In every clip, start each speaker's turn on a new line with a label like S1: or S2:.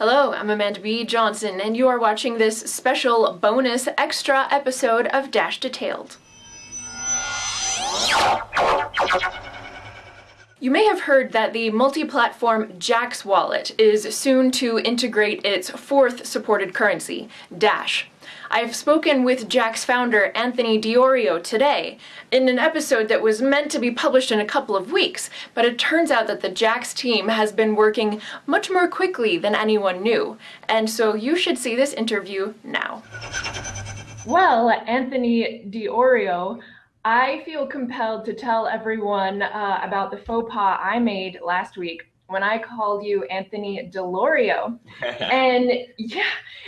S1: Hello, I'm Amanda B. Johnson, and you are watching this special bonus extra episode of Dash Detailed. You may have heard that the multi-platform Jaxx wallet is soon to integrate its fourth supported currency, Dash. I've spoken with Jaxx founder Anthony Di Iorio, today in an episode that was meant to be published in a couple of weeks, but it turns out that the Jaxx team has been working much more quickly than anyone knew, and so you should see this interview now. Well, Anthony Di Iorio, I feel compelled to tell everyone uh, about the faux pas I made last week when I called you Anthony Delorio. and yeah,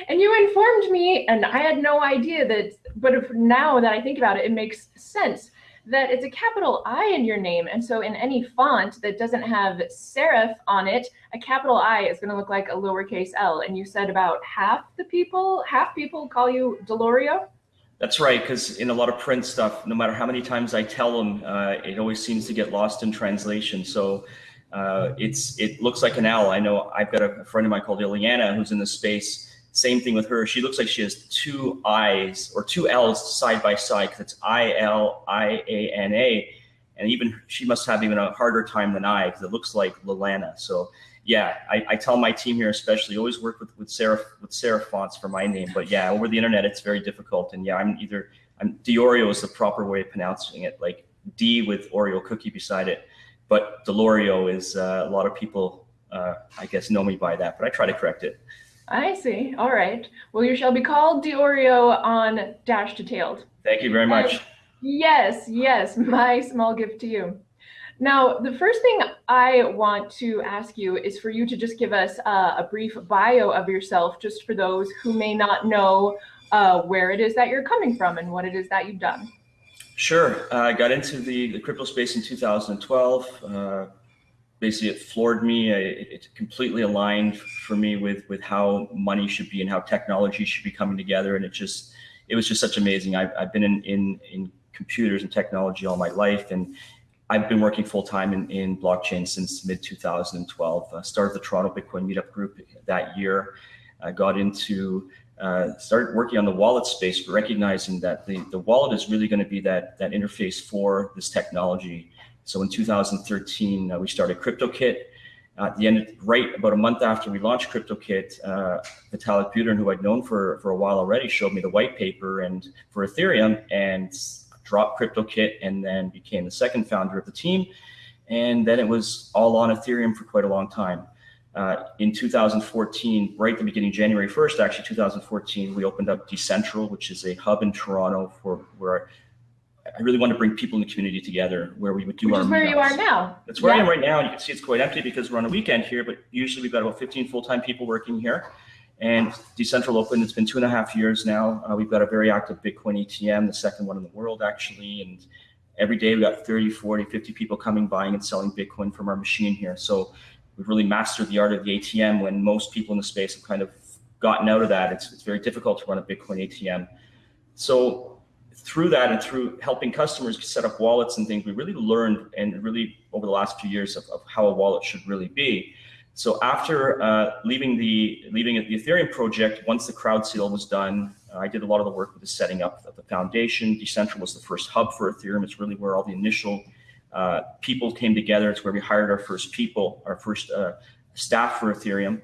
S1: and you informed me, and I had no idea that, but if, now that I think about it, it makes sense that it's a capital I in your name. And so in any font that doesn't have serif on it, a capital I is going to look like a lowercase l. And you said about half the people, half people call you Delorio?
S2: That's right, because in a lot of print stuff, no matter how many times I tell them, uh, it always seems to get lost in translation. So uh, it's it looks like an L. I know I've got a friend of mine called Iliana who's in the space. Same thing with her. She looks like she has two I's or two L's side by side because it's I L I A N A, and even she must have even a harder time than I because it looks like Lilana. So yeah, I, I, tell my team here especially always work with with serif with serif fonts for my name. But yeah, over the internet it's very difficult. And yeah, I'm either I'm Di Iorio is the proper way of pronouncing it, like D with Oreo cookie beside it but Delorio is uh, a lot of people, uh, I guess, know me by that, but I try to correct it.
S1: I see. All right. Well, you shall be called Di Iorio on Dash Detailed.
S2: Thank you very much.
S1: yes, yes, my small gift to you. Now, the first thing I want to ask you is for you to just give us uh, a brief bio of yourself, just for those who may not know uh, where it is that you're coming from and what it is that you've done.
S2: Sure. Uh, I got into the, the crypto space in 2012. Uh, basically, it floored me. It completely aligned for me with with how money should be and how technology should be coming together. And it just it was just such amazing. I've, I've been in, in in computers and technology all my life, and I've been working full time in, in blockchain since mid 2012. Uh, started the Toronto Bitcoin Meetup group that year. I got into uh, started working on the wallet space, recognizing that the, the wallet is really going to be that, that interface for this technology. So in 2013, uh, we started KryptoKit. At the end, right about a month after we launched KryptoKit, uh, Vitalik Buterin, who I'd known for, for a while already, showed me the white paper and for Ethereum and dropped KryptoKit and then became the second founder of the team. And then it was all on Ethereum for quite a long time. Uh, in 2014, right at the beginning, January 1st, actually 2014, we opened up Decentral, which is a hub in Toronto for where I really want to bring people in the community together, where we would do
S1: which
S2: our.
S1: Which is where you are now.
S2: That's where yeah. I am right now, and you can see it's quite empty because we're on a weekend here. But usually we've got about 15 full-time people working here, and Decentral opened. It's been two and a half years now. Uh, we've got a very active Bitcoin ATM, the second one in the world actually, and every day we got 30, 40, 50 people coming, buying and selling Bitcoin from our machine here. So we've really mastered the art of the ATM when most people in the space have kind of gotten out of that. It's, it's very difficult to run a Bitcoin ATM. So through that and through helping customers set up wallets and things, we really learned and really over the last few years of, of how a wallet should really be. So after uh, leaving the leaving the Ethereum project, once the crowdsale was done, uh, I did a lot of the work with the setting up of the foundation. Decentral was the first hub for Ethereum. It's really where all the initial uh, people came together. It's where we hired our first people, our first uh, staff for Ethereum.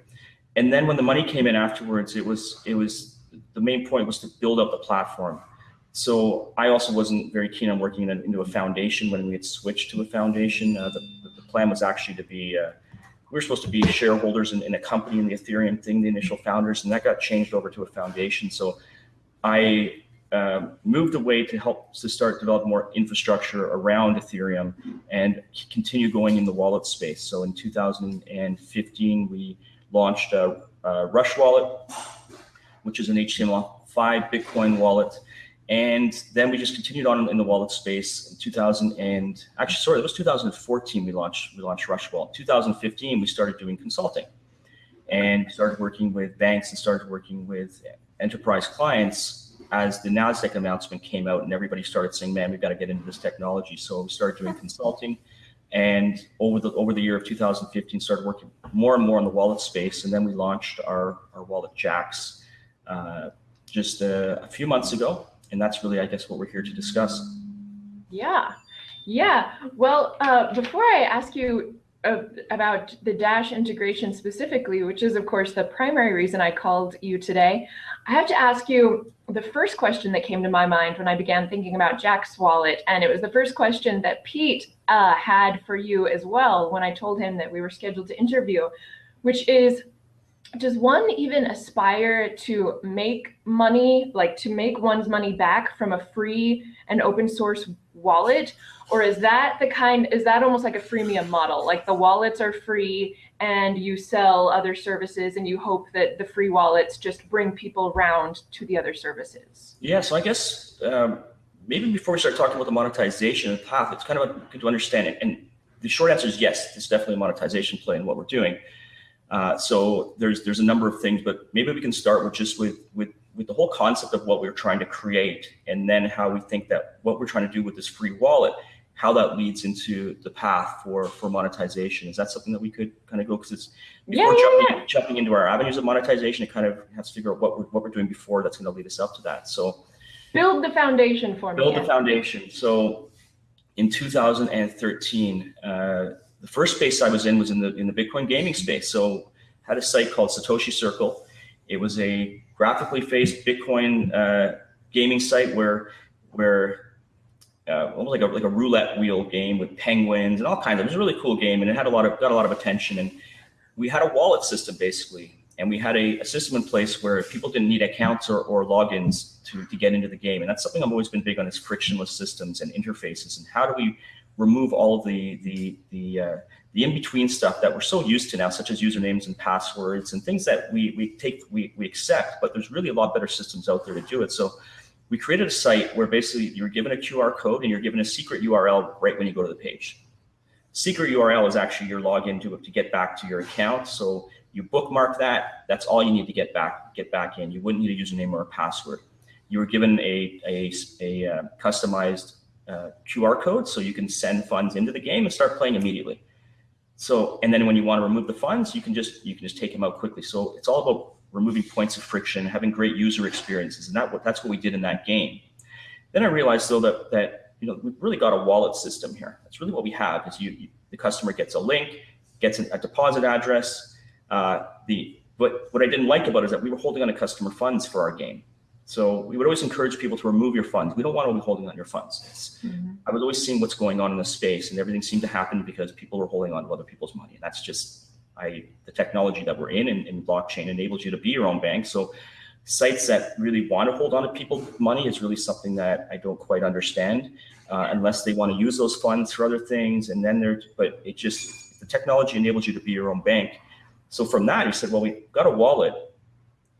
S2: And then when the money came in afterwards, it was it was the main point was to build up the platform. So I also wasn't very keen on working in into a foundation when we had switched to a foundation. Uh, the, the, plan was actually to be uh, we were supposed to be shareholders in, in, a company in the Ethereum thing, the initial founders, and that got changed over to a foundation. So I um, moved away to help to start develop more infrastructure around Ethereum and continue going in the wallet space. So in 2015, we launched a, a Rush Wallet, which is an HTML5 Bitcoin wallet. And then we just continued on in the wallet space in 2000 and actually, sorry, it was 2014 we launched we launched Rush Wallet. 2015 we started doing consulting, and started working with banks and started working with enterprise clients as the NASDAQ announcement came out and everybody started saying, man, we've got to get into this technology. So we started doing consulting. and over the over the year of 2015 started working more and more in the wallet space. And then we launched our, our wallet Jaxx uh, just a, a, few months ago. And that's really i guess what we're here to discuss.
S1: Yeah. Yeah. Well uh, before i ask you uh, about the dash integration specifically which is of course the primary reason i called you today. I have to ask you the first question that came to my mind when i began thinking about Jaxx wallet and it was the first question that pete uh, had for you as well when I told him that we were scheduled to interview, which is does one even aspire to make money, like to make one's money back from a free and open source wallet? Or is that the kind, is that almost like a freemium model? Like the wallets are free and you sell other services and you hope that the free wallets just bring people around to the other services?
S2: Yeah, so I guess um, maybe before we start talking about the monetization path, it's kind of good to understand it. And the short answer is yes, it's definitely a monetization play in what we're doing. Uh, so there's there's a number of things, but maybe we can start with just with with with the whole concept of what we're trying to create, and then how we think that what we're trying to do with this free wallet, how that leads into the path for for monetization. Is that something that we could kind of go because it's before
S1: yeah,
S2: jumping,
S1: yeah.
S2: jumping into our avenues of monetization, it kind of has to figure out what we're what we're doing before that's going to lead us up to that. So
S1: Build the foundation for
S2: me. Build the foundation. So in 2013, uh, the first space I was in was in the in the Bitcoin gaming space. So had a site called Satoshi Circle. It was a graphically faced Bitcoin uh, gaming site where where uh, almost like a like a roulette wheel game with penguins and all kinds of. It was a really cool game, and it had a lot of got a lot of attention. And we had a wallet system basically and we had a, a, system in place where people didn't need accounts or, or logins to, to get into the game. And that's something I've always been big on is frictionless systems and interfaces. And how do we remove all of the, the, the, uh, the in-between stuff that we're so used to now, such as usernames and passwords and things that we, we take, we, we accept, but there's really a lot better systems out there to do it. So we created a site where basically you're given a QR code and you're given a secret URL right when you go to the page. Secret URL is actually your login to, to get back to your account. So you bookmark that. That's all you need to get back get back in. You wouldn't need a username or a password. You were given a a, a uh, customized uh, QR code, so you can send funds into the game and start playing immediately. So, and then when you want to remove the funds, you can just you can just take them out quickly. So it's all about removing points of friction, having great user experiences, and that that's what we did in that game. Then I realized though that that you know we've really got a wallet system here. That's really what we have. Is you, you the customer gets a link, gets a deposit address, uh, the but what I didn't like about it is that we were holding on to customer funds for our game. So we would always encourage people to remove your funds. We don't want to be holding on your funds. Mm-hmm. I was always seeing what's going on in the space, and everything seemed to happen because people were holding on to other people's money. And that's just I the technology that we're in, and, and blockchain enables you to be your own bank. So sites that really want to hold on to people's money is really something that I don't quite understand, uh, unless they want to use those funds for other things. And then there, but it just the technology enables you to be your own bank so from that, he said, well, we've got a wallet.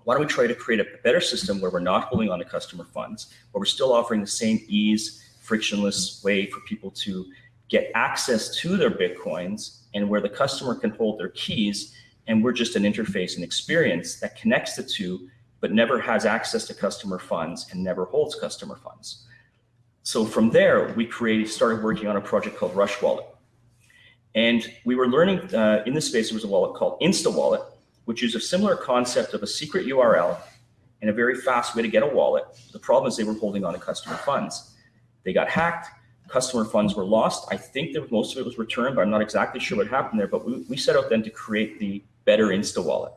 S2: Why don't we try to create a better system where we're not holding on to customer funds, but we're still offering the same ease, frictionless way for people to get access to their Bitcoins and where the customer can hold their keys. And we're just an interface and experience that connects the two, but never has access to customer funds and never holds customer funds. So from there, we created, started working on a project called Rush Wallet. And we were learning uh, in this space, there was a wallet called InstaWallet, which is a similar concept of a secret URL and a very fast way to get a wallet. The problem is they were holding on to customer funds. They got hacked, customer funds were lost. I think that most of it was returned, but I'm not exactly sure what happened there. But we, we set out then to create the better Insta Wallet,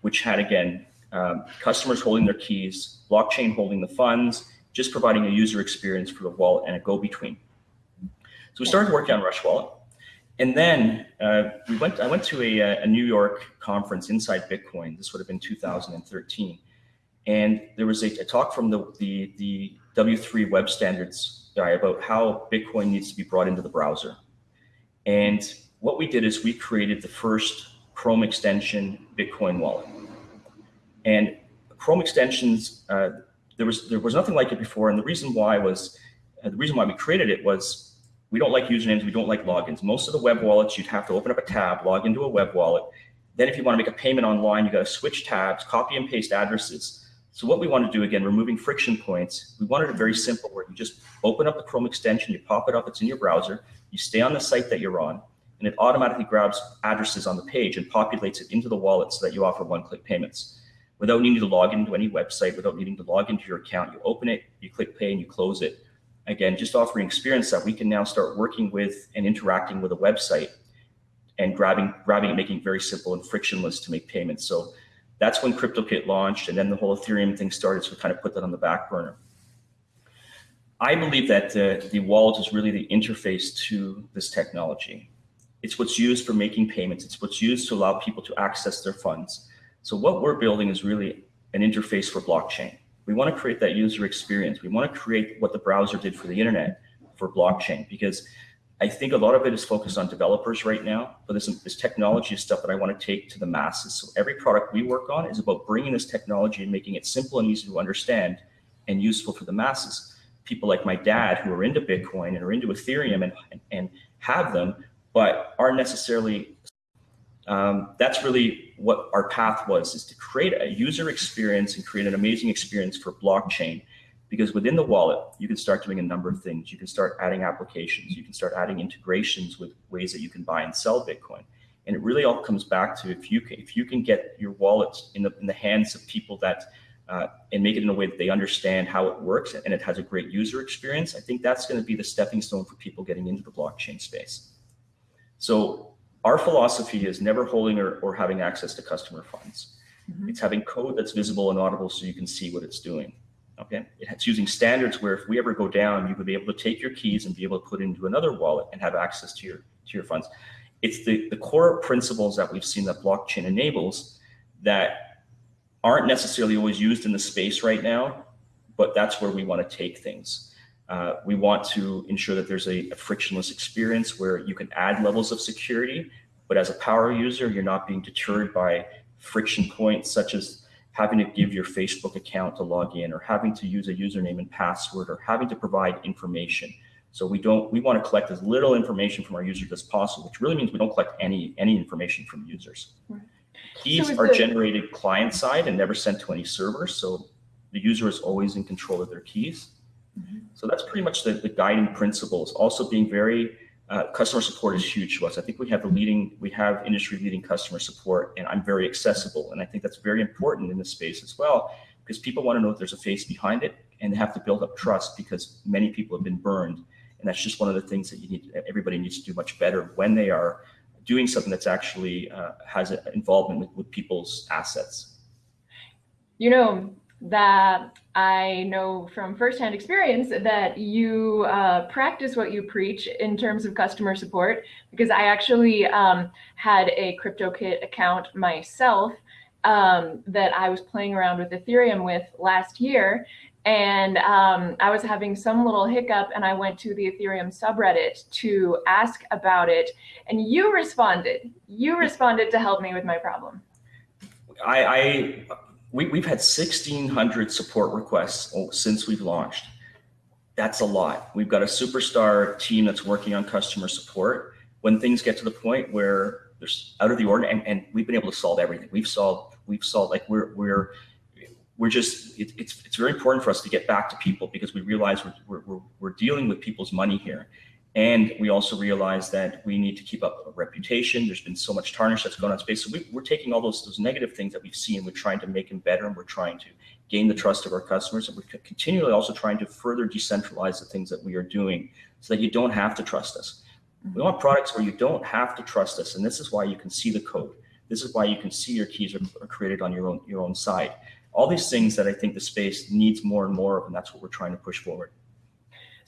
S2: which had, again, um, customers holding their keys, blockchain holding the funds, just providing a user experience for the wallet and a go-between. So we started working on Rush Wallet. And then uh, we went. I went to a, a, New York conference inside Bitcoin. This would have been 2013, and there was a, a talk from the, the the W3 Web Standards guy about how Bitcoin needs to be brought into the browser. And what we did is we created the first Chrome extension Bitcoin wallet. And Chrome extensions, uh, there was there was nothing like it before, and the reason why was uh, the reason why we created it was we don't like usernames, we don't like logins. Most of the web wallets, you'd have to open up a tab, log into a web wallet. Then if you want to make a payment online, you got to switch tabs, copy and paste addresses. So what we want to do, again, removing friction points, we wanted it very simple where you just open up the Chrome extension, you pop it up, it's in your browser, You stay on the site that you're on, and it automatically grabs addresses on the page and populates it into the wallet so that you offer one-click payments. Without needing to log into any website, without needing to log into your account, you open it, you click pay, and you close it. Again, just offering experience that we can now start working with and interacting with a website and grabbing, grabbing making it very simple and frictionless to make payments. So that's when KryptoKit launched, and then the whole Ethereum thing started, so we kind of put that on the back burner. I believe that the wallet is really the interface to this technology. It's what's used for making payments. It's what's used to allow people to access their funds. So what we're building is really an interface for blockchain. We want to create that user experience. We want to create what the browser did for the internet for blockchain because I think a lot of it is focused on developers right now, but this, this technology stuff that I want to take to the masses. So every product we work on is about bringing this technology and making it simple and easy to understand and useful for the masses. People like my dad who are into Bitcoin and are into Ethereum and, and have them, but aren't necessarily, um, that's really what our path was, is to create a user experience and create an amazing experience for blockchain because within the wallet, you can start doing a number of things. You can start adding applications. You can start adding integrations with ways that you can buy and sell Bitcoin. And it really all comes back to if you can, if you can get your wallet in the, in the hands of people that uh, and make it in a way that they understand how it works and it has a great user experience, I think that's going to be the stepping stone for people getting into the blockchain space. So our philosophy is never holding or, or having access to customer funds. Mm -hmm. It's having code that's visible and audible so you can see what it's doing. Okay, it's using standards where if we ever go down, you would be able to take your keys and be able to put into another wallet and have access to your to your funds. It's the, the core principles that we've seen that blockchain enables that aren't necessarily always used in the space right now, but that's where we want to take things. Uh, we want to ensure that there's a, a frictionless experience where you can add levels of security, but as a power user, you're not being deterred by friction points such as having to give your Facebook account to log in or having to use a username and password or having to provide information. So we don't, we want to collect as little information from our users as possible, which really means we don't collect any, any information from users. Right. Keys so are the, generated client side and never sent to any server. So the user is always in control of their keys. Mm -hmm. So that's pretty much the, the guiding principles. Also being very uh, customer support is huge to us. I think we have the leading, we have industry leading customer support and I'm very accessible. And I think that's very important in this space as well, because people want to know if there's a face behind it and they have to build up trust because many people have been burned. And that's just one of the things that you need, everybody needs to do much better when they are doing something that's actually uh, has an involvement with, with people's assets.
S1: You know, that I know from firsthand experience that you uh, practice what you preach in terms of customer support because I actually um, had a KryptoKit account myself um, that I was playing around with Ethereum with last year and um, I was having some little hiccup and I went to the Ethereum subreddit to ask about it and you responded. You responded to help me with my problem.
S2: I, I we, we've had 1,600 support requests since we've launched. That's a lot. We've got a superstar team that's working on customer support. When things get to the point where there's out of the order, and, and we've been able to solve everything. We've solved, we've solved, like we're, we're, we're just, it, it's, it's very important for us to get back to people because we realize we're, we're, we're dealing with people's money here. And we also realize that we need to keep up a reputation. There's been so much tarnish that's going on in space. So we, are taking all those, those negative things that we've seen, we're trying to make them better, and we're trying to gain the trust of our customers. And we're continually also trying to further decentralize the things that we are doing so that you don't have to trust us. Mm-hmm. We want products where you don't have to trust us. And this is why you can see the code. This is why you can see your keys are, are created on your own, your own side. All these things that I think the space needs more and more of, and that's what we're trying to push forward.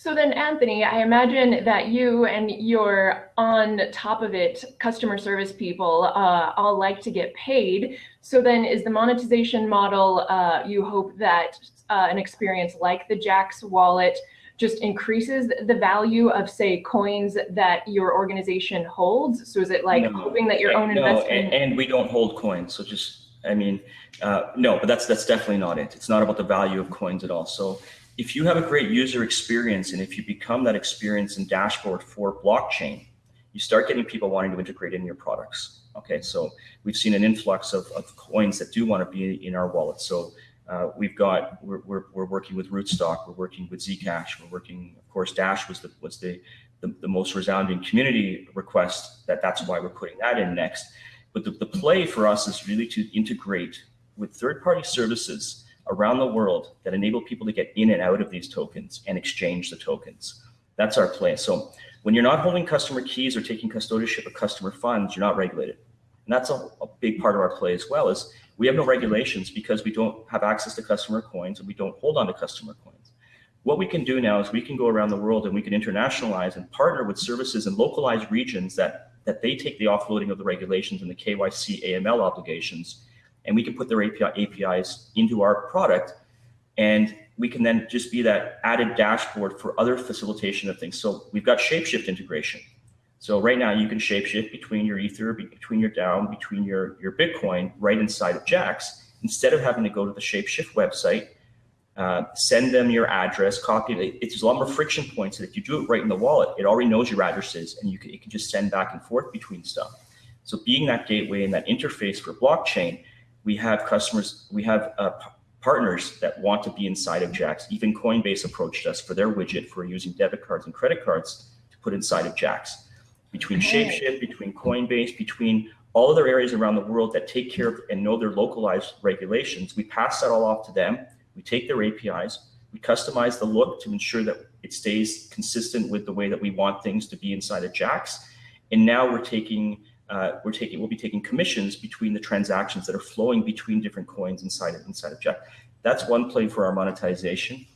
S1: So then, Anthony, I imagine that you and your on top of it customer service people uh, all like to get paid. So then, is the monetization model uh, you hope that uh, an experience like the Jaxx wallet just increases the value of, say, coins that your organization holds? So is it like no, hoping that your own
S2: no,
S1: investment?
S2: And, and we don't hold coins. So just, I mean, uh, no, but that's that's definitely not it. It's not about the value of coins at all. So if you have a great user experience and if you become that experience and dashboard for blockchain, you start getting people wanting to integrate in your products. Okay, so we've seen an influx of, of coins that do want to be in our wallet. So uh, we've got, we're, we're, we're, working with Rootstock, we're working with Zcash, we're working, of course, Dash was the, was the the, the most resounding community request that that's why we're putting that in next. But the, the play for us is really to integrate with third-party services around the world that enable people to get in and out of these tokens and exchange the tokens. That's our play. So when you're not holding customer keys or taking custodianship of customer funds, you're not regulated. And that's a, a big part of our play as well is we have no regulations because we don't have access to customer coins and we don't hold on to customer coins. What we can do now is we can go around the world and we can internationalize and partner with services in localized regions that, that they take the offloading of the regulations and the KYC AML obligations, and we can put their API, APIs into our product. And we can then just be that added dashboard for other facilitation of things. So we've got Shapeshift integration. So right now you can shapeshift between your Ether, between your DAO, between your, your Bitcoin right inside of Jaxx. instead of having to go to the Shapeshift website, uh, send them your address, copy it. It's a lot more friction points. And if you do it right in the wallet, it already knows your addresses and you can, it can just send back and forth between stuff. So being that gateway and that interface for blockchain, we have customers, we have uh, partners that want to be inside of Jaxx. Even Coinbase approached us for their widget for using debit cards and credit cards to put inside of Jaxx between okay. Shapeshift, between Coinbase, between all other areas around the world that take care of and know their localized regulations. We pass that all off to them. We take their APIs. We customize the look to ensure that it stays consistent with the way that we want things to be inside of Jaxx. And now we're taking uh, we're taking we'll be taking commissions between the transactions that are flowing between different coins inside of inside of Jaxx. That's one play for our monetization.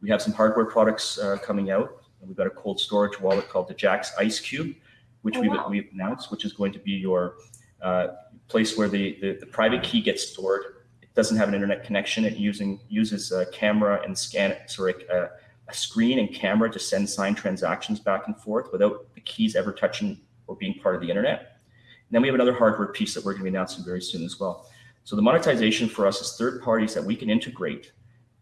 S2: We have some hardware products uh, coming out. We've got a cold storage wallet called the Jaxx Ice Cube which oh, we've, wow. we've announced, which is going to be your uh, place where the, the, the, private key gets stored. It doesn't have an internet connection. It using uses a camera and scan, sorry, a, a screen and camera to send signed transactions back and forth without the keys ever touching or being part of the internet. And then we have another hardware piece that we're going to be announcing very soon as well. So the monetization for us is third parties that we can integrate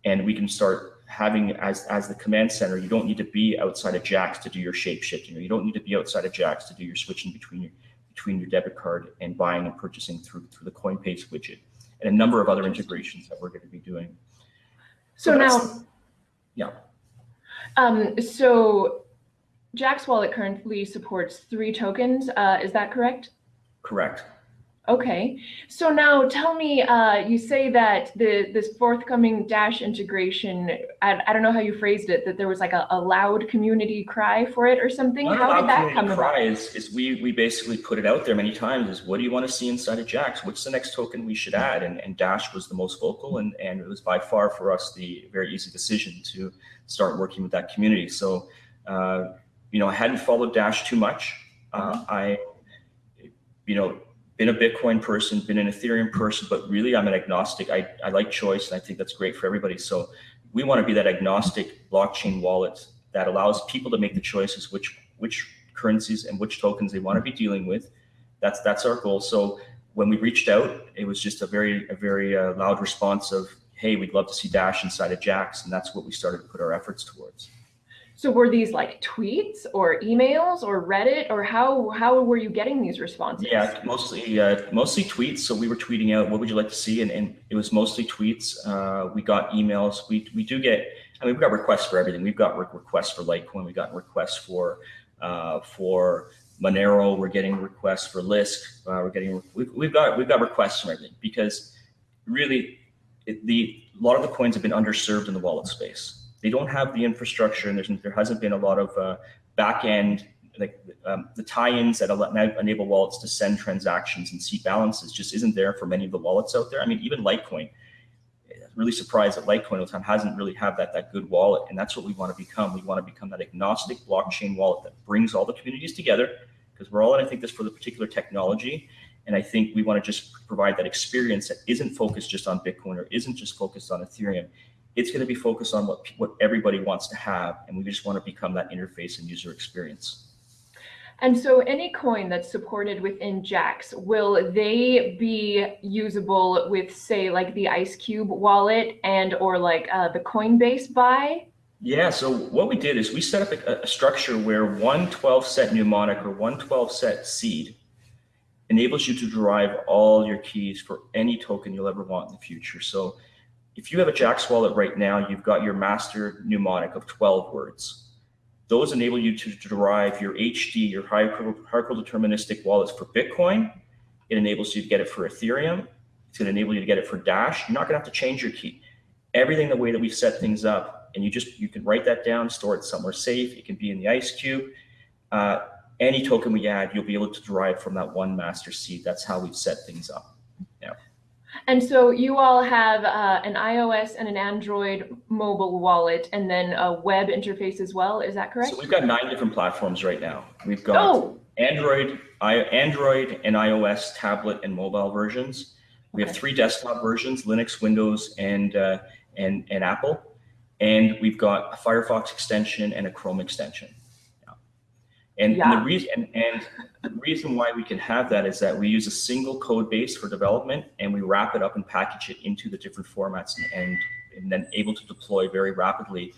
S2: and we can start having as as the command center, you don't need to be outside of Jaxx to do your shape shifting, or you don't need to be outside of Jaxx to do your switching between your between your debit card and buying and purchasing through through the Coinbase widget, and a number of other integrations that we're going to be doing.
S1: So, so now,
S2: yeah.
S1: Um, so Jaxx Wallet currently supports three tokens. Uh, is that correct?
S2: Correct.
S1: Okay, so now tell me, uh, you say that the this forthcoming Dash integration, I, I don't know how you phrased it, that there was like a, a loud community cry for it or something.
S2: Not
S1: how
S2: did that come cry about? Is, is we, we basically put it out there many times is what do you want to see inside of Jaxx? What's the next token we should add? And, and Dash was the most vocal and, and it was by far for us the very easy decision to start working with that community. So, uh, you know, I hadn't followed Dash too much. Uh, mm-hmm. I, you know, been a Bitcoin person, been an Ethereum person, but really I'm an agnostic. I, I like choice and I think that's great for everybody. So we want to be that agnostic blockchain wallet that allows people to make the choices which which currencies and which tokens they want to be dealing with. That's that's our goal. So when we reached out, it was just a very a very uh, loud response of, hey, we'd love to see Dash inside of Jaxx," and that's what we started to put our efforts towards.
S1: So were these like tweets or emails or Reddit or how how were you getting these responses?
S2: Yeah, mostly uh, mostly tweets. So we were tweeting out what would you like to see, and, and it was mostly tweets. Uh, we got emails. We we do get. I mean, we've got requests for everything. We've got requests for Litecoin. We got requests for uh, for Monero. We're getting requests for Lisk. Uh, we're getting we've, we've got we've got requests from everything because really it, the a lot of the coins have been underserved in the wallet space they don't have the infrastructure and there hasn't been a lot of uh, back end like um, the tie-ins that enable wallets to send transactions and see balances just isn't there for many of the wallets out there. I mean, even Litecoin, really surprised that Litecoin time hasn't really have that that good wallet, and that's what we want to become. We want to become that agnostic blockchain wallet that brings all the communities together because we're all in I think this for the particular technology, and I think we want to just provide that experience that isn't focused just on Bitcoin or isn't just focused on Ethereum it's going to be focused on what what everybody wants to have, and we just want to become that interface and user experience.
S1: And so any coin that's supported within Jaxx, will they be usable with say like the Ice Cube wallet and or like uh, the Coinbase buy?
S2: Yeah, so what we did is we set up a, a structure where one 12 set mnemonic or one 12 set seed enables you to derive all your keys for any token you'll ever want in the future. So if you have a Jaxx wallet right now, you've got your master mnemonic of 12 words. those enable you to derive your HD, your hierarchical deterministic wallets for Bitcoin. It enables you to get it for Ethereum. It's going to enable you to get it for Dash. You're not going to have to change your key. Everything the way that we've set things up, and you just you can write that down, store it somewhere safe. It can be in the ice cube. Uh, any token we add, you'll be able to derive from that one master seed. That's how we've set things up.
S1: And so you all have uh, an iOS and an Android mobile wallet and then a web interface as well. Is that correct?
S2: So we've got nine different platforms right now. We've got
S1: oh.
S2: Android, I, Android and iOS tablet and mobile versions. We have three desktop versions, Linux, Windows, and, uh, and, and Apple. And we've got a Firefox extension and a Chrome extension. And, yeah. and, the reason and, and, the reason why we can have that is that we use a single code base for development and we wrap it up and package it into the different formats and, and then able to deploy very rapidly.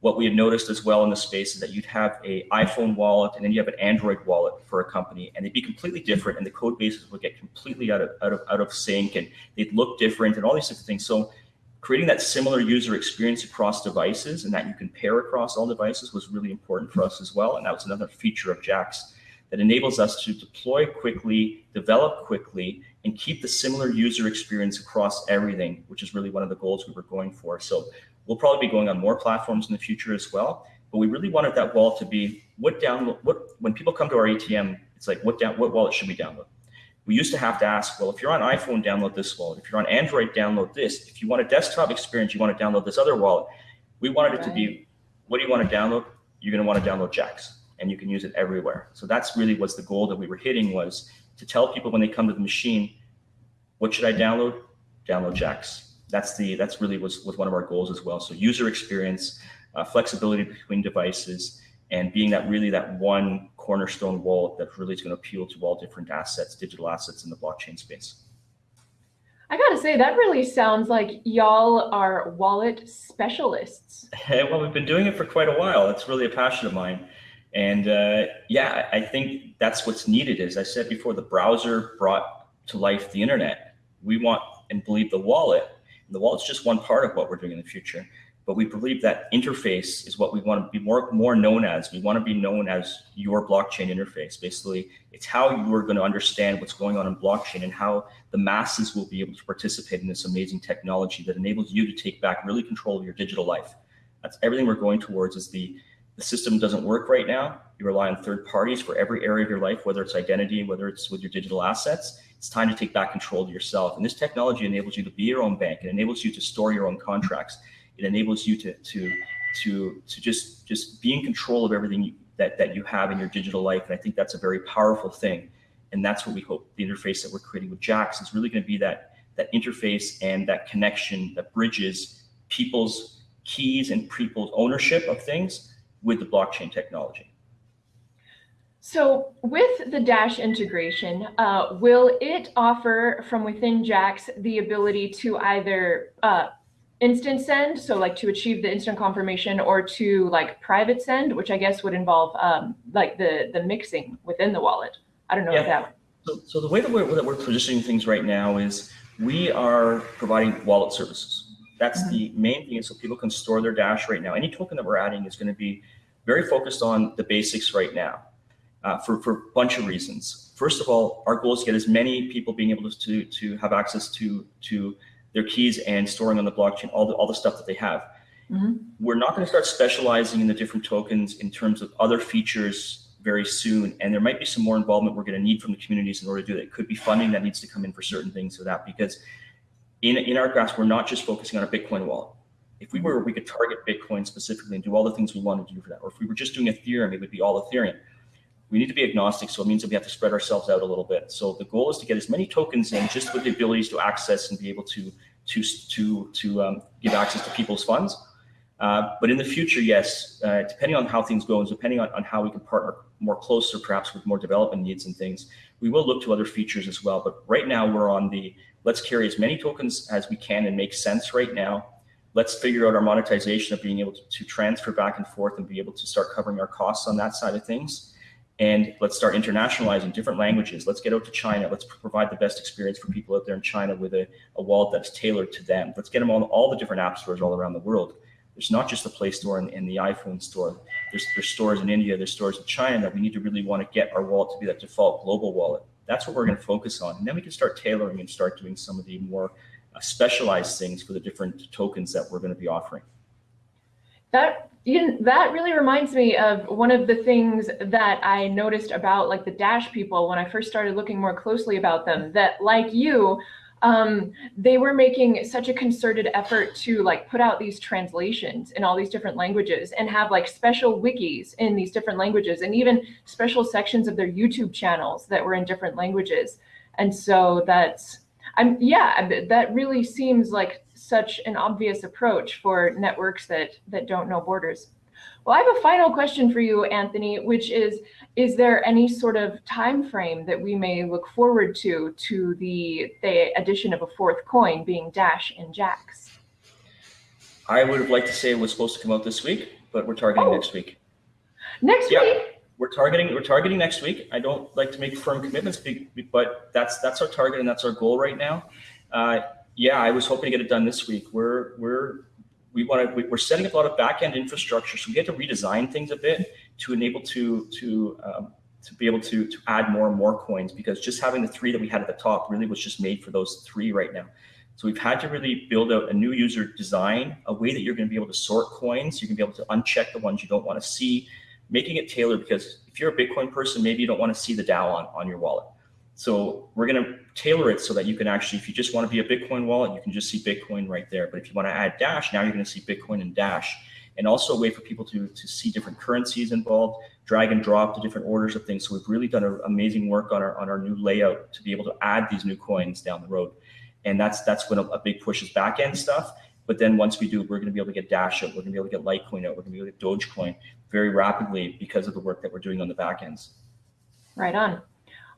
S2: What we had noticed as well in the space is that you'd have a iPhone wallet and then you have an Android wallet for a company and they'd be completely different and the code bases would get completely out of, out of, out of sync and they'd look different and all these different things. So creating that similar user experience across devices and that you can pair across all devices was really important for us as well. And that was another feature of Jaxx that enables us to deploy quickly, develop quickly, and keep the similar user experience across everything, which is really one of the goals we were going for. So we'll probably be going on more platforms in the future as well. But we really wanted that wall to be what download what when people come to our ATM, it's like what down what wallet should we download? We used to have to ask, well, if you're on iPhone, download this wallet. If you're on Android, download this. If you want a desktop experience, you want to download this other wallet. We wanted it to be, what do you want to download? You're going to want to download Jaxx and you can use it everywhere. So that's really was the goal that we were hitting was to tell people when they come to the machine, what should I download? Download Jaxx. That's the, that's really was, was one of our goals as well. So user experience, uh, flexibility between devices, and being that really that one cornerstone wallet that really is going to appeal to all different assets, digital assets in the blockchain space.
S1: I gotta say, that really sounds like y'all are wallet specialists.
S2: well, we've been doing it for quite a while. It's really a passion of mine. And uh, yeah, I think that's what's needed. As I said before, the browser brought to life the internet. We want and believe the wallet. And the wallet's just one part of what we're doing in the future but we believe that interface is what we want to be more, more known as. We want to be known as your blockchain interface. Basically, it's how you are going to understand what's going on in blockchain and how the masses will be able to participate in this amazing technology that enables you to take back really control of your digital life. That's everything we're going towards is the, the system doesn't work right now. You rely on third parties for every area of your life, whether it's identity, whether it's with your digital assets. It's time to take back control of yourself. And this technology enables you to be your own bank. It enables you to store your own contracts it enables you to to to to just just be in control of everything you, that that you have in your digital life. And I think that's a very powerful thing. And that's what we hope the interface that we're creating with Jaxx is really going to be that that interface and that connection that bridges people's keys and people's ownership of things with the blockchain technology.
S1: So with the Dash integration, uh, will it offer from within Jaxx the ability to either uh, instant send, so like to achieve the instant confirmation or to like private send, which I guess would involve um, like the, the mixing within the wallet. I don't know yeah. that.
S2: So, so the way that we're, that we're positioning things right now is we are providing wallet services. That's mm -hmm. the main thing so people can store their Dash right now. Any token that we're adding is going to be very focused on the basics right now uh, for, for a bunch of reasons. First of all, our goal is to get as many people being able to, to have access to, to their keys and storing on the blockchain, all the, all the stuff that they have. Mm -hmm. We're not going to start specializing in the different tokens in terms of other features very soon. And there might be some more involvement we're going to need from the communities in order to do that. It could be funding that needs to come in for certain things for that, because in, in our grasp, we're not just focusing on a Bitcoin wallet. If we were, we could target Bitcoin specifically and do all the things we wanted to do for that. Or if we were just doing Ethereum, it would be all Ethereum we need to be agnostic. So it means that we have to spread ourselves out a little bit. So the goal is to get as many tokens in just with the abilities to access and be able to to, to, to um, give access to people's funds. Uh, but in the future, yes, uh, depending on how things go and depending on, on how we can partner more closer, perhaps with more development needs and things, we will look to other features as well. But right now we're on the, let's carry as many tokens as we can and make sense right now. Let's figure out our monetization of being able to, to transfer back and forth and be able to start covering our costs on that side of things and let's start internationalizing different languages. Let's get out to China. Let's provide the best experience for people out there in China with a, a wallet that's tailored to them. Let's get them on all the different app stores all around the world. there's not just the Play Store and, and the iPhone store. There's, there's stores in India, there's stores in China that we need to really want to get our wallet to be that default global wallet. That's what we're going to focus on. And then we can start tailoring and start doing some of the more uh, specialized things for the different tokens that we're going to be offering.
S1: That you that really reminds me of one of the things that I noticed about like the Dash people when I first started looking more closely about them. That like you, um, they were making such a concerted effort to like put out these translations in all these different languages and have like special wikis in these different languages and even special sections of their YouTube channels that were in different languages. And so that's, I'm yeah, uh, that really seems like such an obvious approach for networks that that don't know borders. Well, I have a final question for you, Anthony, which is, is there any sort of time frame that we may look forward to to the, the addition of a fourth coin being Dash and Jaxx?
S2: I would have liked to say it was supposed to come out this week, but we're targeting oh. next week.
S1: Next yeah. week?
S2: We're targeting we're targeting next week. I don't like to make firm commitments, but that's that's our target and that's our goal right now. Uh, yeah, I was hoping to get it done this week. We're we're we want to we're setting up a lot of back-end infrastructure so we had to redesign things a bit to enable to to um, to be able to to add more and more coins because just having the three that we had at the top really was just made for those three right now so we've had to really build out a new user design a way that you're going to be able to sort coins you can be able to uncheck the ones you don't want to see making it tailored because if you're a bitcoin person maybe you don't want to see the dao on, on your wallet so we're going to tailor it so that you can actually, if you just want to be a Bitcoin wallet, you can just see Bitcoin right there. But if you want to add Dash, now you're going to see Bitcoin and Dash. And also a way for people to, to see different currencies involved, drag and drop to different orders of things. So we've really done a, amazing work on our on our new layout to be able to add these new coins down the road. And that's that's when a, a big push is back end stuff. But then once we do, we're going to be able to get Dash out. We're going to be able to get Litecoin out. We're going to be able to get Dogecoin very rapidly because of the work that we're doing on the back ends.
S1: Right on.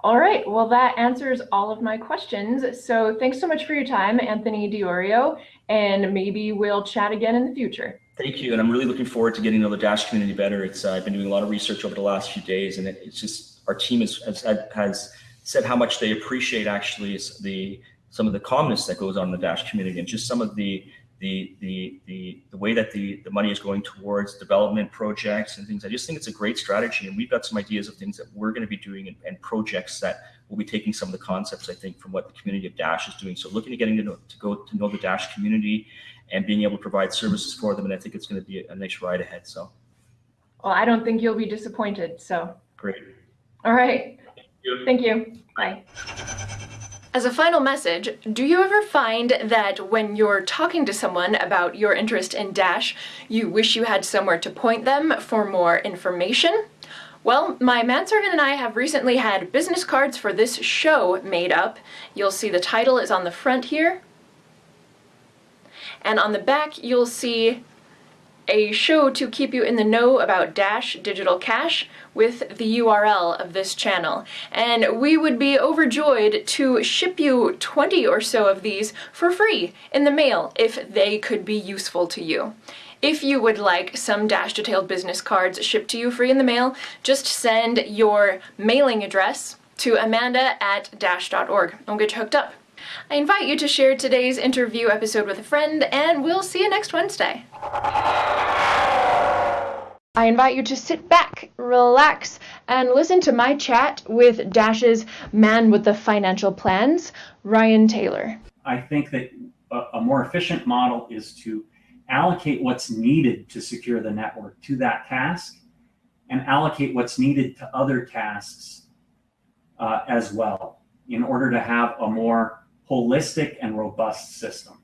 S1: All right, well, that answers all of my questions. So thanks so much for your time, Anthony Di Iorio, and maybe we'll chat again in the future.
S2: Thank you, and I'm really looking forward to getting to know the Dash community better. It's uh, I've been doing a lot of research over the last few days, and it, it's just our team has, has, has said how much they appreciate actually the some of the calmness that goes on in the Dash community, and just some of the the the the, the way that the, the money is going towards development projects and things. I just think it's a great strategy, and we've got some ideas of things that we're going to be doing and, and projects that will be taking some of the concepts I think from what the community of Dash is doing. So looking at getting to know to go to know the Dash community and being able to provide services for them, and I think it's going to be a, nice ride ahead. So.
S1: Well, I don't think you'll be disappointed. So.
S2: Great.
S1: All right. Thank you. Thank you. Bye. As a final message, do you ever find that when you're talking to someone about your interest in Dash, you wish you had somewhere to point them for more information? Well, my manservant and I have recently had business cards for this show made up. You'll see the title is on the front here. And on the back, you'll see a show to keep you in the know about Dash Digital Cash with the URL of this channel. And we would be overjoyed to ship you 20 or so of these for free in the mail if they could be useful to you. If you would like some Dash Detailed business cards shipped to you free in the mail, just send your mailing address to amanda at dash.org and we'll get you hooked up. I invite you to share today's interview episode with a friend, and we'll see you next Wednesday. I invite you to sit back, relax, and listen to my chat with Dash's man with the financial plans, Ryan Taylor.
S3: I think that a more efficient model is to allocate what's needed to secure the network to that task and allocate what's needed to other tasks uh, as well in order to have a more holistic and robust system.